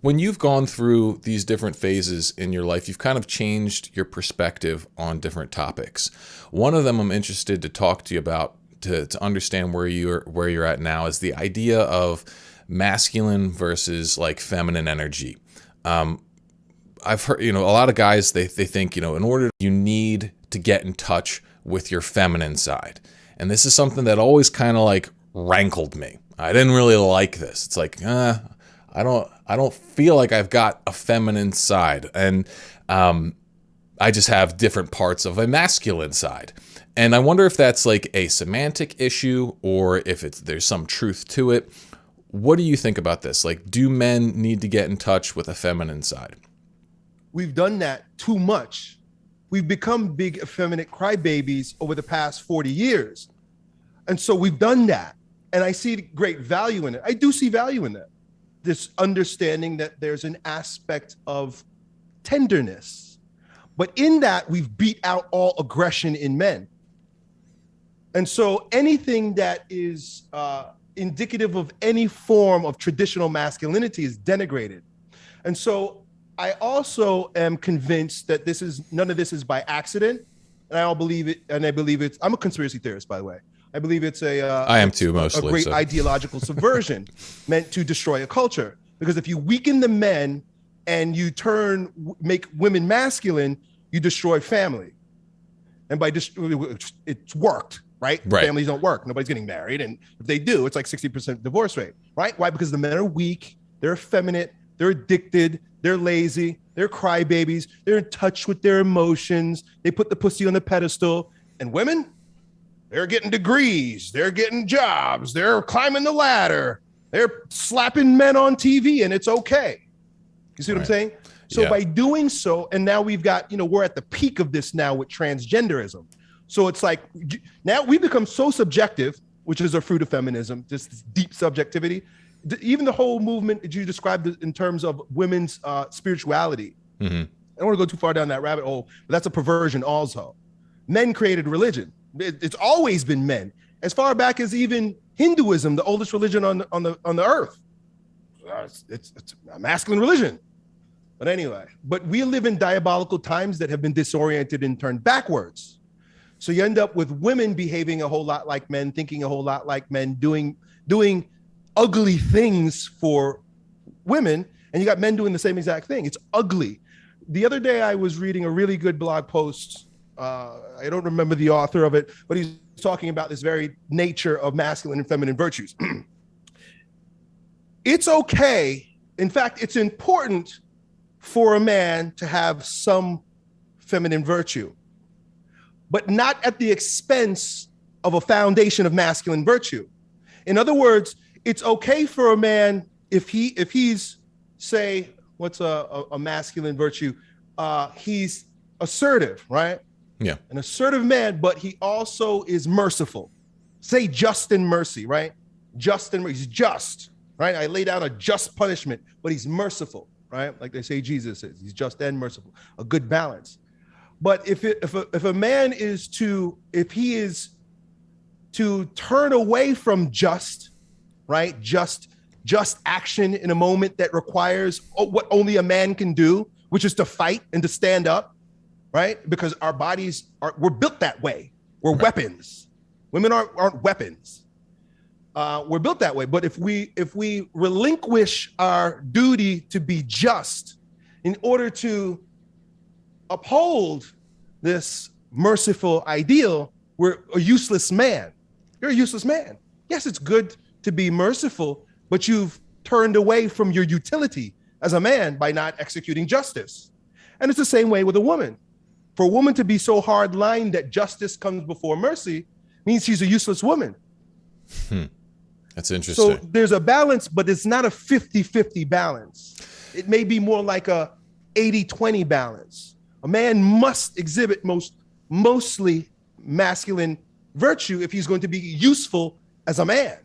when you've gone through these different phases in your life, you've kind of changed your perspective on different topics. One of them I'm interested to talk to you about to, to understand where you're where you're at now is the idea of masculine versus like feminine energy. Um, I've heard, you know, a lot of guys they they think, you know, in order you need to get in touch with your feminine side. And this is something that always kind of like rankled me. I didn't really like this. It's like, uh, I don't I don't feel like I've got a feminine side, and um, I just have different parts of a masculine side. And I wonder if that's like a semantic issue or if it's there's some truth to it. What do you think about this? Like, do men need to get in touch with a feminine side? We've done that too much. We've become big effeminate crybabies over the past 40 years. And so we've done that. And I see great value in it. I do see value in that this understanding that there's an aspect of tenderness. But in that, we've beat out all aggression in men. And so anything that is uh, indicative of any form of traditional masculinity is denigrated. And so I also am convinced that this is none of this is by accident. And I all believe it, and I believe it's, I'm a conspiracy theorist, by the way. I believe it's a uh, I am too mostly a great so. ideological subversion meant to destroy a culture. Because if you weaken the men and you turn make women masculine, you destroy family. And by just it's worked, right? Right. Families don't work. Nobody's getting married, and if they do, it's like sixty percent divorce rate, right? Why? Because the men are weak, they're effeminate, they're addicted, they're lazy, they're crybabies, they're in touch with their emotions. They put the pussy on the pedestal, and women they're getting degrees, they're getting jobs, they're climbing the ladder, they're slapping men on TV, and it's okay. You see what right. I'm saying? So yeah. by doing so, and now we've got, you know, we're at the peak of this now with transgenderism. So it's like now we become so subjective, which is a fruit of feminism, just deep subjectivity. Even the whole movement that you described in terms of women's uh, spirituality. Mm-hmm. I don't want to go too far down that rabbit hole, but that's a perversion also. Men created religion it's always been men. As far back as even Hinduism, the oldest religion on the, on the on the earth. Uh, it's, it's, it's a masculine religion. But anyway, but we live in diabolical times that have been disoriented and turned backwards. So you end up with women behaving a whole lot like men, thinking a whole lot like men, doing doing ugly things for women, and you got men doing the same exact thing. It's ugly. The other day I was reading a really good blog post uh, I don't remember the author of it, but he's talking about this very nature of masculine and feminine virtues. it's okay. In fact, it's important for a man to have some feminine virtue, but not at the expense of a foundation of masculine virtue. In other words, it's okay for a man if he if he's say what's a, a, a masculine virtue, uh, he's assertive, right? Yeah. An assertive man, but he also is merciful. Say just in mercy, right? Just in he's just, right? I lay down a just punishment, but he's merciful, right? Like they say Jesus is. He's just and merciful. A good balance. But if it, if a, if a man is to if he is to turn away from just, right? Just just action in a moment that requires what only a man can do, which is to fight and to stand up, right? Because our bodies are we're built that way. We're right. weapons. Women aren't aren't weapons. Uh, we're built that way. But if we if we relinquish our duty to be just in order to uphold this merciful ideal, we're a useless man. You're a useless man. Yes, it's good to be merciful, but you've turned away from your utility as a man by not executing justice. And it's the same way with a woman. For a woman to be so hard lined that justice comes before mercy means she's a useless woman. Hmm. That's interesting. So there's a balance, but it's not a 50 50 balance. It may be more like a 80 20 balance. A man must exhibit most mostly masculine virtue if he's going to be useful as a man.